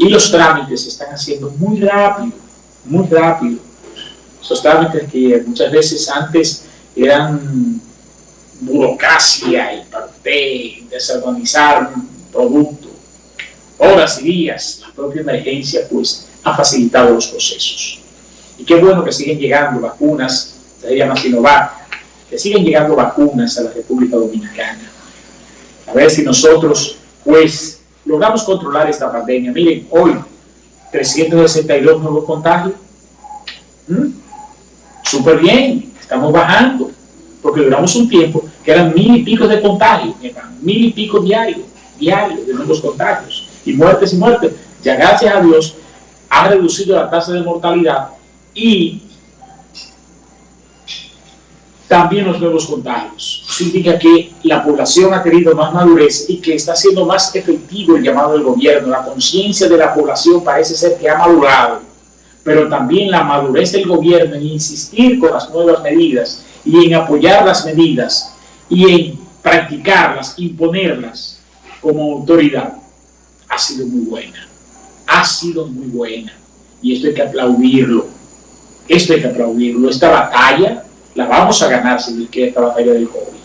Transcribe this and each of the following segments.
Y los trámites se están haciendo muy rápido, muy rápido. Esos trámites que muchas veces antes eran burocracia y parte desorganizar un producto, horas y días, la propia emergencia pues ha facilitado los procesos. Y qué bueno que siguen llegando vacunas, se llama Sinovac, que siguen llegando vacunas a la República Dominicana. A ver si nosotros pues logramos controlar esta pandemia. Miren, hoy 362 nuevos contagios. ¿Mm? Súper bien, estamos bajando, porque duramos un tiempo que eran mil y pico de contagios, mil y pico diarios, diarios de nuevos contagios, y muertes y muertes. Ya gracias a Dios ha reducido la tasa de mortalidad y también los nuevos contagios. significa que la población ha tenido más madurez y que está siendo más efectivo el llamado del gobierno. La conciencia de la población parece ser que ha madurado, pero también la madurez del gobierno en insistir con las nuevas medidas y en apoyar las medidas y en practicarlas, imponerlas como autoridad, ha sido muy buena. Ha sido muy buena. Y esto hay que aplaudirlo. Esto hay que aplaudirlo. Esta batalla la vamos a ganar si que esta batalla del COVID.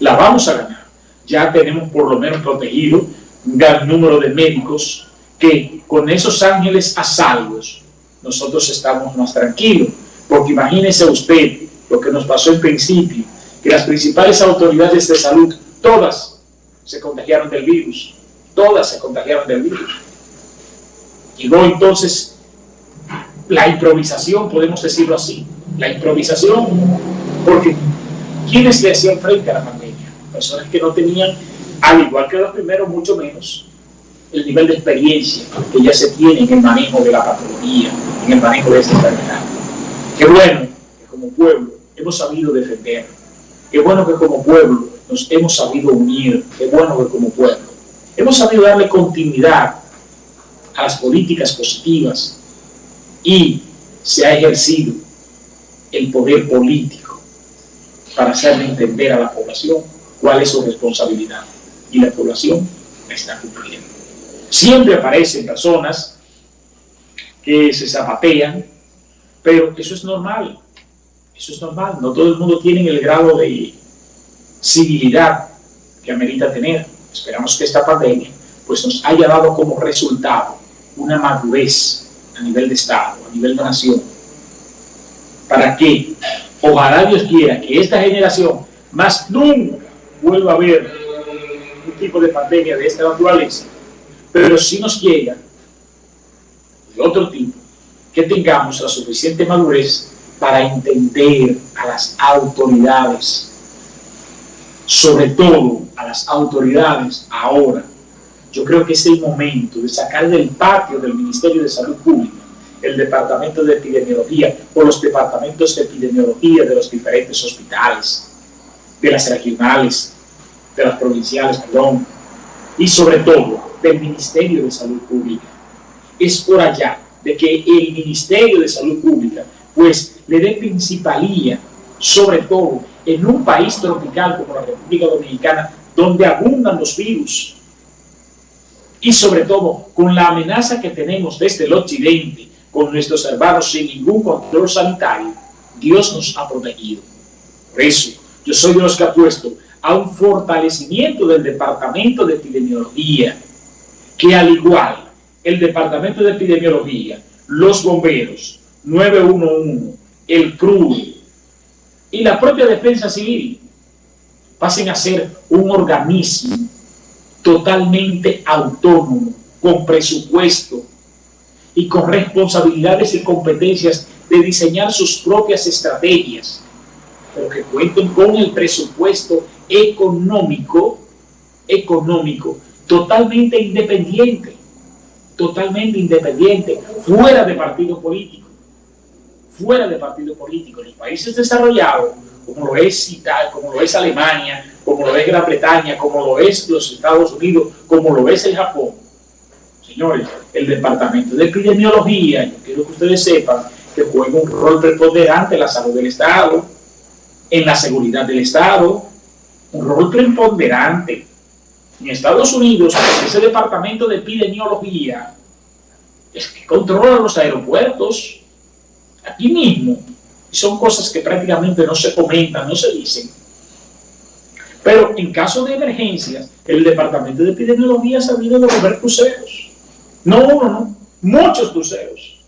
La vamos a ganar. Ya tenemos por lo menos protegido un gran número de médicos que con esos ángeles a salvos nosotros estamos más tranquilos. Porque imagínese usted lo que nos pasó en principio, que las principales autoridades de salud, todas se contagiaron del virus. Todas se contagiaron del virus. Llegó entonces la improvisación, podemos decirlo así, la improvisación, porque ¿quiénes le hacían frente a la pandemia? Personas que no tenían, al igual que los primeros, mucho menos el nivel de experiencia que ya se tiene en el manejo de la patología, en el manejo de esta enfermedad. Qué bueno que como pueblo hemos sabido defender, qué bueno que como pueblo nos hemos sabido unir, qué bueno que como pueblo hemos sabido darle continuidad a las políticas positivas y se ha ejercido el poder político para hacerle entender a la población cuál es su responsabilidad. Y la población está cumpliendo. Siempre aparecen personas que se zapatean, pero eso es normal. Eso es normal. No todo el mundo tiene el grado de civilidad que amerita tener. Esperamos que esta pandemia pues, nos haya dado como resultado una madurez a nivel de Estado, a nivel de nación, para que, ojalá Dios quiera, que esta generación más nunca vuelva a ver un tipo de pandemia de esta naturaleza, pero si nos llega de otro tipo, que tengamos la suficiente madurez para entender a las autoridades, sobre todo a las autoridades ahora. Yo creo que es el momento de sacar del patio del Ministerio de Salud Pública el departamento de epidemiología o los departamentos de epidemiología de los diferentes hospitales, de las regionales, de las provinciales, perdón, y sobre todo del Ministerio de Salud Pública. Es por allá de que el Ministerio de Salud Pública pues le dé principalía, sobre todo en un país tropical como la República Dominicana, donde abundan los virus, y sobre todo con la amenaza que tenemos desde el occidente, con nuestros hermanos sin ningún control sanitario, Dios nos ha protegido. Por eso, yo soy de los que apuesto a un fortalecimiento del Departamento de Epidemiología, que al igual el Departamento de Epidemiología, los bomberos, 911, el CRUD y la propia Defensa Civil pasen a ser un organismo totalmente autónomo, con presupuesto, y con responsabilidades y competencias de diseñar sus propias estrategias, pero que cuenten con el presupuesto económico, económico, totalmente independiente, totalmente independiente, fuera de partido político, fuera de partido político. En los países desarrollados, como lo es Italia, como lo es Alemania, como lo es Gran Bretaña, como lo es los Estados Unidos, como lo es el Japón, señores, el Departamento de Epidemiología, yo quiero que ustedes sepan que juega un rol preponderante en la salud del Estado, en la seguridad del Estado, un rol preponderante. En Estados Unidos, ese Departamento de Epidemiología es que controla los aeropuertos, aquí mismo. Y son cosas que prácticamente no se comentan, no se dicen. Pero en caso de emergencias, el Departamento de Epidemiología ha sabido devolver cruceros. No uno, no. Muchos cruceros.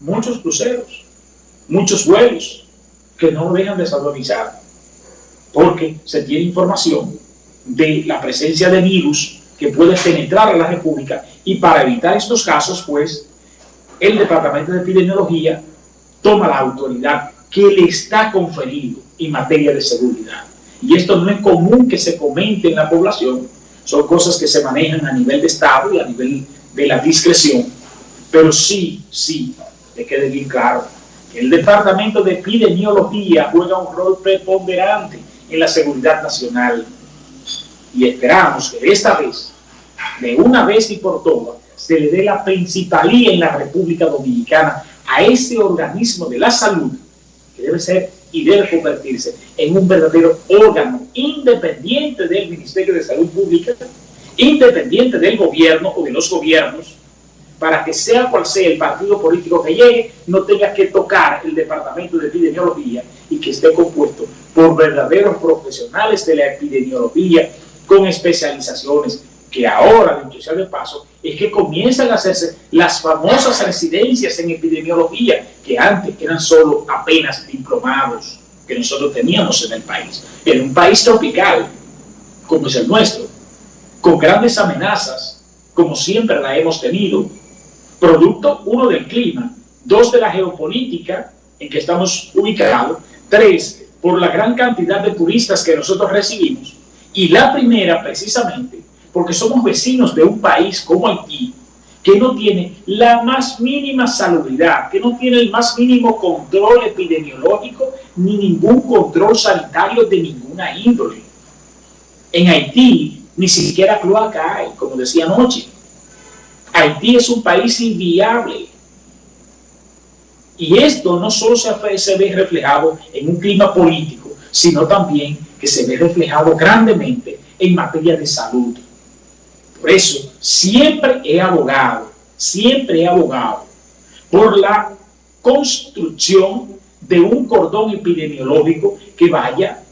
Muchos cruceros. Muchos vuelos que no dejan desatonizar. Porque se tiene información de la presencia de virus que puede penetrar a la República y para evitar estos casos, pues, el Departamento de Epidemiología toma la autoridad que le está conferido en materia de seguridad. Y esto no es común que se comente en la población, son cosas que se manejan a nivel de Estado y a nivel de la discreción, pero sí, sí, que quede bien claro, el Departamento de Epidemiología juega un rol preponderante en la seguridad nacional. Y esperamos que esta vez, de una vez y por todas, se le dé la principalía en la República Dominicana a ese organismo de la salud que debe ser y debe convertirse en un verdadero órgano independiente del Ministerio de Salud Pública, independiente del gobierno o de los gobiernos, para que sea cual sea el partido político que llegue, no tenga que tocar el departamento de epidemiología y que esté compuesto por verdaderos profesionales de la epidemiología con especializaciones que ahora, dicho sea de paso, es que comienzan a hacerse las famosas residencias en epidemiología, que antes eran solo apenas diplomados que nosotros teníamos en el país. En un país tropical, como es el nuestro, con grandes amenazas, como siempre la hemos tenido, producto, uno, del clima, dos, de la geopolítica en que estamos ubicados, tres, por la gran cantidad de turistas que nosotros recibimos, y la primera, precisamente, porque somos vecinos de un país como Haití, que no tiene la más mínima salubridad, que no tiene el más mínimo control epidemiológico, ni ningún control sanitario de ninguna índole. En Haití ni siquiera cloaca hay, como decía anoche. Haití es un país inviable. Y esto no solo se, ve reflejado en un clima político, sino también que se ve reflejado grandemente en materia de salud. Por eso, siempre he abogado, siempre he abogado por la construcción de un cordón epidemiológico que vaya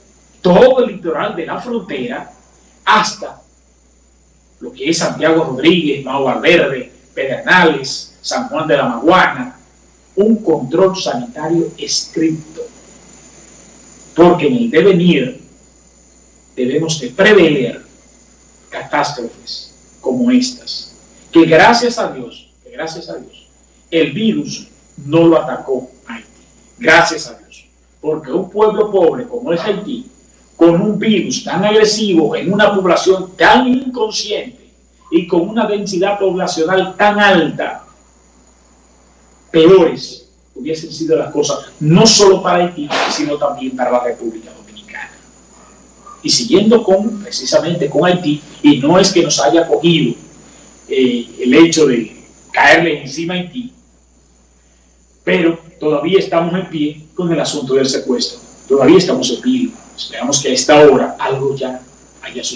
todo el litoral de la frontera hasta lo que es Santiago Rodríguez, Mau Valverde, Pedernales, San Juan de la Maguana, un control sanitario estricto. Porque en el devenir debemos de prever catástrofes como estas, que gracias a Dios, que gracias a Dios, el virus no lo atacó a Haití. Gracias a Dios. Porque un pueblo pobre como es Haití, con un virus tan agresivo en una población tan inconsciente y con una densidad poblacional tan alta, peores hubiesen sido las cosas, no solo para Haití, sino también para la República Dominicana. Y siguiendo con, precisamente con Haití, y no es que nos haya cogido eh, el hecho de caerle encima a Haití, pero todavía estamos en pie con el asunto del secuestro. Todavía estamos en pie. Esperamos que a esta hora algo ya haya sucedido.